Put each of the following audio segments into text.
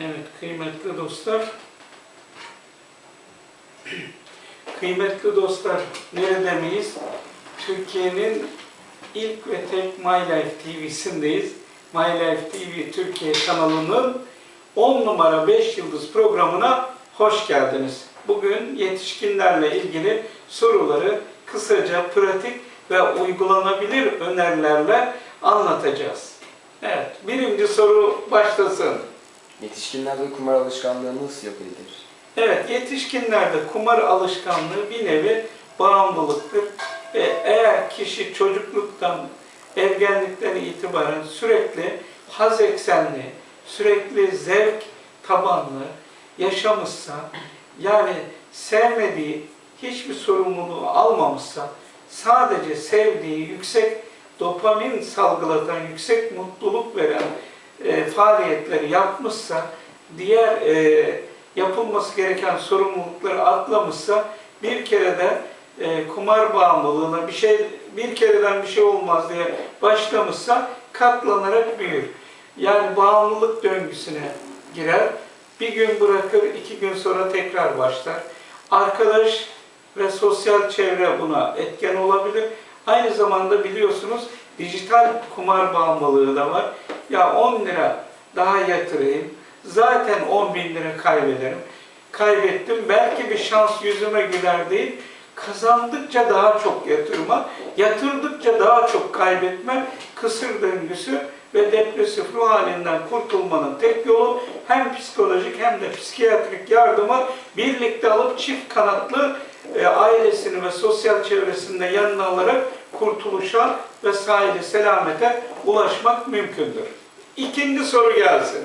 Evet kıymetli dostlar. Kıymetli dostlar nerede miyiz? Türkiye'nin ilk ve tek My Life TV'sindeyiz. My Life TV Türkiye kanalının 10 numara 5 yıldız programına hoş geldiniz. Bugün yetişkinlerle ilgili soruları kısaca pratik ve uygulanabilir önerilerle anlatacağız. Evet, birinci soru başlasın. Yetişkinlerde kumar alışkanlığı nasıl yok edilir? Evet, yetişkinlerde kumar alışkanlığı bir nevi bağımlılıktır. E, eğer kişi çocukluktan, ergenlikten itibaren sürekli haz eksenli, sürekli zevk tabanlı yaşamışsa, yani sevmediği hiçbir sorumluluğu almamışsa, sadece sevdiği yüksek dopamin salgılatan, yüksek mutluluk veren e, faaliyetleri yapmışsa, diğer e, yapılması gereken sorumlulukları atlamışsa bir kere de e, kumar bağımlılığına bir şey bir kereden bir şey olmaz diye başlamışsa katlanarak büyür. Yani bağımlılık döngüsüne girer. Bir gün bırakır, iki gün sonra tekrar başlar. Arkadaş ve sosyal çevre buna etken olabilir. Aynı zamanda biliyorsunuz dijital kumar bağımlılığı da var. Ya 10 lira daha yatırayım, zaten 10 bin lira kaybederim. Kaybettim, belki bir şans yüzüme güler değil, kazandıkça daha çok yatırma, yatırdıkça daha çok kaybetme, kısır döngüsü ve depresif ruh halinden kurtulmanın tek yolu hem psikolojik hem de psikiyatrik yardımı birlikte alıp çift kanatlı e, ailesini ve sosyal çevresinde yanına alarak kurtuluşa ve sahili selamete ulaşmak mümkündür. İkinci soru gelsin.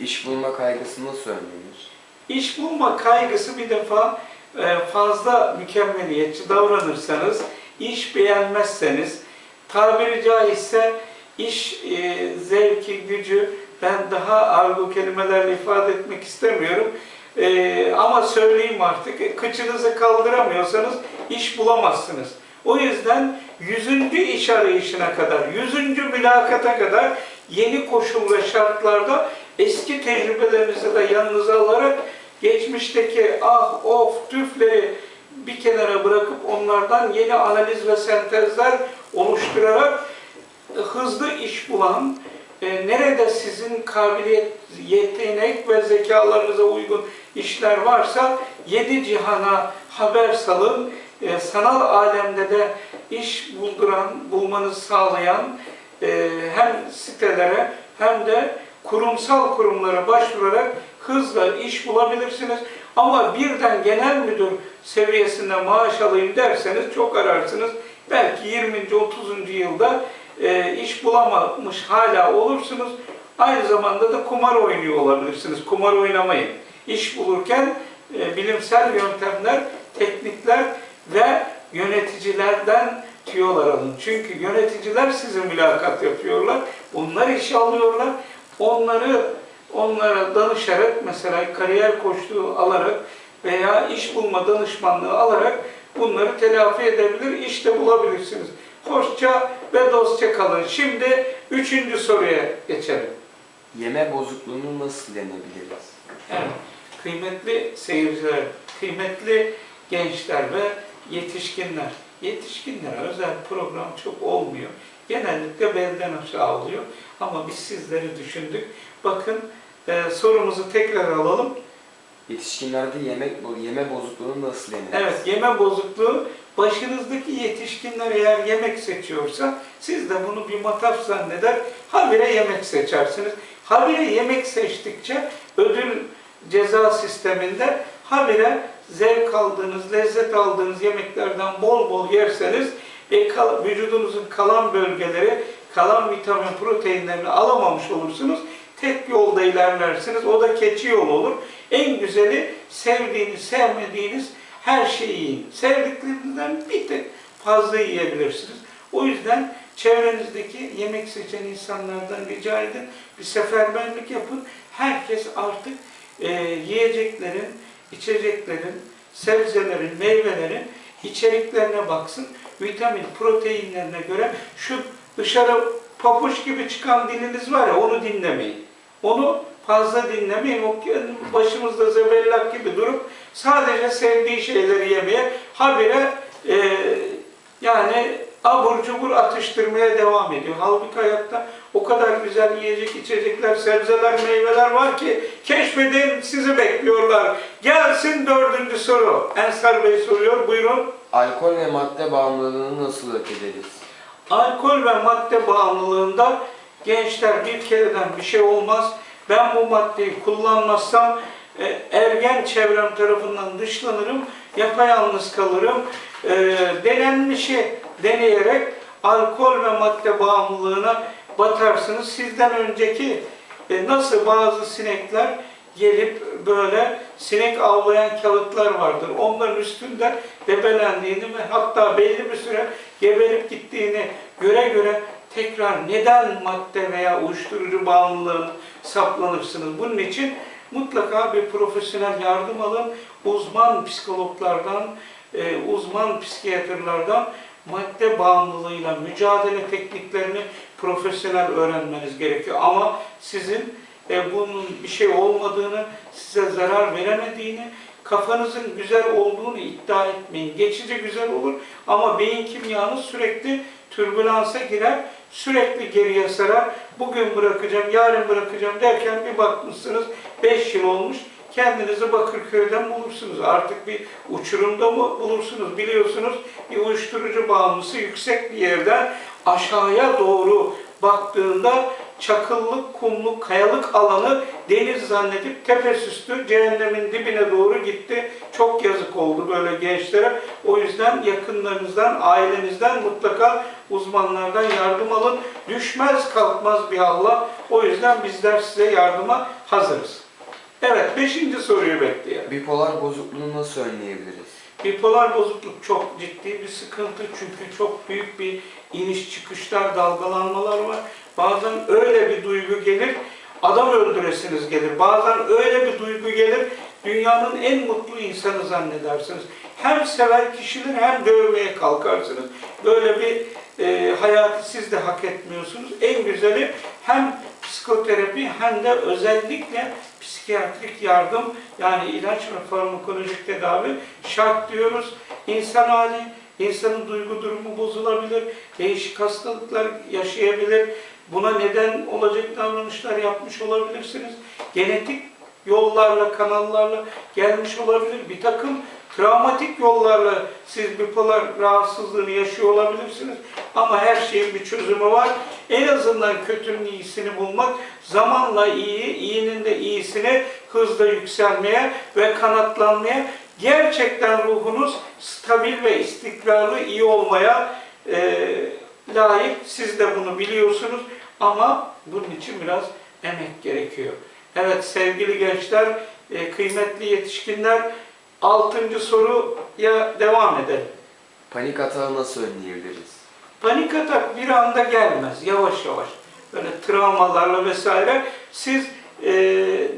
İş bulma kaygısı nasıl önlenir? İş bulma kaygısı bir defa e, fazla mükemmeliyetçi davranırsanız, iş beğenmezseniz, tabiri caizse iş e, zevki, gücü ben daha argo kelimelerle ifade etmek istemiyorum. E, ama söyleyeyim artık, e, kıçınızı kaldıramıyorsanız iş bulamazsınız. O yüzden yüzüncü iş arayışına kadar, yüzüncü mülakata kadar yeni koşul ve şartlarda eski tecrübelerinizi de yanınıza alarak geçmişteki ah of tüfleri bir kenara bırakıp onlardan yeni analiz ve sentezler oluşturarak hızlı iş bulan, e, nerede sizin kabiliyet, yetenek ve zekalarınıza uygun işler varsa yedi cihana haber salın, e, sanal alemde de iş bulduran, bulmanızı sağlayan e, hem sitelere hem de kurumsal kurumlara başvurarak hızla iş bulabilirsiniz. Ama birden genel müdür seviyesinde maaş alayım derseniz çok ararsınız. Belki 20. 30. yılda e, iş bulamamış hala olursunuz. Aynı zamanda da kumar oynuyor olabilirsiniz. Kumar oynamayın. İş bulurken e, bilimsel yöntemler, teknikler ve yöneticilerden tüyolar alın. Çünkü yöneticiler size mülakat yapıyorlar. Onlar işe alıyorlar. Onları onlara danışarak mesela kariyer koçluğu alarak veya iş bulma danışmanlığı alarak bunları telafi edebilir, iş de bulabilirsiniz. Hoşça ve dostça kalın. Şimdi üçüncü soruya geçelim. Yeme bozukluğunu nasıl yenebiliriz? Evet, kıymetli seyirciler, kıymetli gençler ve yetişkinler. Yetişkinlere özel program çok olmuyor. Genellikle belden aşağı oluyor. Ama biz sizleri düşündük. Bakın e, sorumuzu tekrar alalım. Yetişkinlerde yemek yeme bozukluğunu nasıl yeneriz? Evet, yeme bozukluğu başınızdaki yetişkinler eğer yemek seçiyorsa siz de bunu bir mataf zanneder, habire yemek seçersiniz. Habire yemek seçtikçe ödül ceza sisteminde habire zevk aldığınız, lezzet aldığınız yemeklerden bol bol yerseniz e, kal- vücudunuzun kalan bölgeleri, kalan vitamin proteinlerini alamamış olursunuz. Tek yolda ilerlersiniz. O da keçi yolu olur. En güzeli sevdiğiniz, sevmediğiniz her şeyi yiyin. Sevdiklerinizden bir tek fazla yiyebilirsiniz. O yüzden çevrenizdeki yemek seçen insanlardan rica edin. Bir seferberlik yapın. Herkes artık e, yiyeceklerin, içeceklerin, sebzelerin, meyvelerin içeriklerine baksın. Vitamin, proteinlerine göre şu dışarı papuç gibi çıkan diliniz var ya onu dinlemeyin. Onu fazla dinlemeyin. O başımızda zebellak gibi durup sadece sevdiği şeyleri yemeye, habire e, yani abur cubur atıştırmaya devam ediyor. Halbuki hayatta o kadar güzel yiyecek, içecekler, sebzeler, meyveler var ki keşfedin sizi bekliyorlar. Gelsin dördüncü soru. Ensar Bey soruyor. Buyurun. Alkol ve madde bağımlılığını nasıl yok ederiz? Alkol ve madde bağımlılığında gençler bir kereden bir şey olmaz. Ben bu maddeyi kullanmazsam e, ergen çevrem tarafından dışlanırım, yapayalnız kalırım. E, denenmişi deneyerek alkol ve madde bağımlılığına batarsınız. Sizden önceki e, nasıl bazı sinekler gelip böyle sinek avlayan kağıtlar vardır. Onların üstünde debelendiğini ve hatta belli bir süre geberip gittiğini göre göre tekrar neden madde veya uyuşturucu bağımlılığına saplanırsınız? Bunun için mutlaka bir profesyonel yardım alın. Uzman psikologlardan, e, uzman psikiyatrlardan madde bağımlılığıyla mücadele tekniklerini profesyonel öğrenmeniz gerekiyor. Ama sizin e, bunun bir şey olmadığını, size zarar veremediğini, kafanızın güzel olduğunu iddia etmeyin. Geçici güzel olur ama beyin kimyanız sürekli türbülansa girer, sürekli geriye sarar. Bugün bırakacağım, yarın bırakacağım derken bir bakmışsınız 5 yıl olmuş. Kendinizi Bakırköy'den bulursunuz. Artık bir uçurumda mı bulursunuz? Biliyorsunuz bir uyuşturucu bağımlısı yüksek bir yerden aşağıya doğru baktığında çakıllık, kumluk, kayalık alanı deniz zannedip tepesüstü cehennemin dibine doğru gitti. Çok yazık oldu böyle gençlere. O yüzden yakınlarınızdan, ailenizden mutlaka uzmanlardan yardım alın. Düşmez kalkmaz bir Allah. O yüzden bizler size yardıma hazırız. Evet, beşinci soruyu bekleyelim. Bipolar bozukluğunu nasıl önleyebiliriz? Bipolar bozukluk çok ciddi bir sıkıntı çünkü çok büyük bir iniş çıkışlar, dalgalanmalar var. Bazen öyle bir duygu gelir, adam öldüresiniz gelir. Bazen öyle bir duygu gelir, dünyanın en mutlu insanı zannedersiniz. Hem sever kişileri hem dövmeye kalkarsınız. Böyle bir e, hayatı siz de hak etmiyorsunuz. En güzeli hem psikoterapi hem de özellikle psikiyatrik yardım yani ilaç ve farmakolojik tedavi şart diyoruz. İnsan hali, insanın duygu durumu bozulabilir, değişik hastalıklar yaşayabilir. Buna neden olacak davranışlar yapmış olabilirsiniz. Genetik yollarla, kanallarla gelmiş olabilir. Bir takım travmatik yollarla siz bipolar rahatsızlığını yaşıyor olabilirsiniz. Ama her şeyin bir çözümü var. En azından kötünün iyisini bulmak, zamanla iyi, iyinin de iyisini hızla yükselmeye ve kanatlanmaya, gerçekten ruhunuz stabil ve istikrarlı, iyi olmaya e, layık. Siz de bunu biliyorsunuz ama bunun için biraz emek gerekiyor. Evet sevgili gençler, e, kıymetli yetişkinler, altıncı soruya devam edelim. Panik atağı nasıl önleyebiliriz? Panik atak bir anda gelmez, yavaş yavaş. Böyle travmalarla vesaire. Siz e,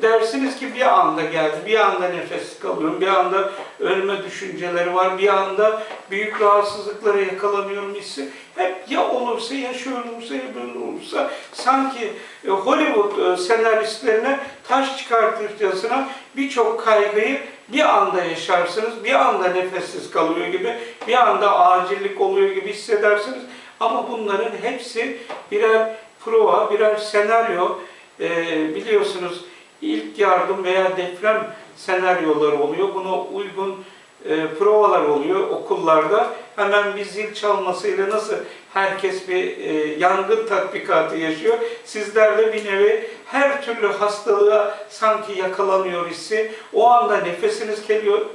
dersiniz ki bir anda geldi, bir anda nefes kalıyorum, bir anda ölme düşünceleri var, bir anda büyük rahatsızlıklara yakalanıyorum hissi. Hep ya olursa, ya şöyle olursa, ya böyle olursa. Sanki e, Hollywood e, senaristlerine taş çıkartırcasına birçok kaygıyı bir anda yaşarsınız, bir anda nefessiz kalıyor gibi, bir anda acillik oluyor gibi hissedersiniz. Ama bunların hepsi birer prova, birer senaryo. Ee, biliyorsunuz ilk yardım veya deprem senaryoları oluyor. Buna uygun e, provalar oluyor okullarda. Hemen bir zil çalmasıyla nasıl herkes bir e, yangın tatbikatı yaşıyor. Sizler de bir nevi her türlü hastalığa sanki yakalanıyor hissi, o anda nefesiniz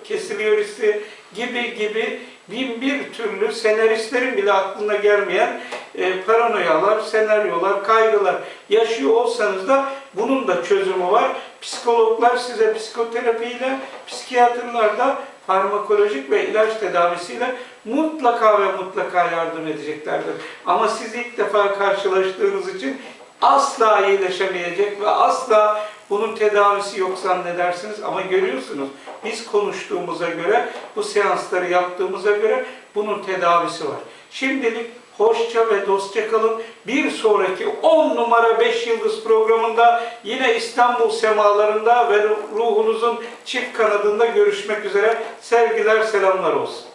kesiliyor hissi gibi gibi bin bir türlü senaristlerin bile aklına gelmeyen e, paranoyalar, senaryolar, kaygılar yaşıyor olsanız da bunun da çözümü var. Psikologlar size psikoterapiyle, psikiyatrlar da farmakolojik ve ilaç tedavisiyle mutlaka ve mutlaka yardım edeceklerdir. Ama siz ilk defa karşılaştığınız için asla iyileşemeyecek ve asla bunun tedavisi yok zannedersiniz ama görüyorsunuz biz konuştuğumuza göre, bu seansları yaptığımıza göre bunun tedavisi var. Şimdilik Hoşça ve dostça kalın. Bir sonraki 10 numara 5 yıldız programında yine İstanbul semalarında ve ruhunuzun çift kanadında görüşmek üzere. Sevgiler, selamlar olsun.